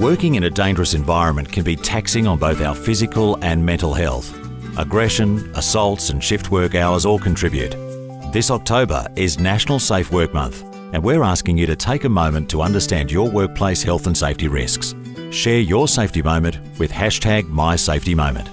Working in a dangerous environment can be taxing on both our physical and mental health. Aggression, assaults and shift work hours all contribute. This October is National Safe Work Month and we're asking you to take a moment to understand your workplace health and safety risks. Share your safety moment with hashtag MySafetyMoment.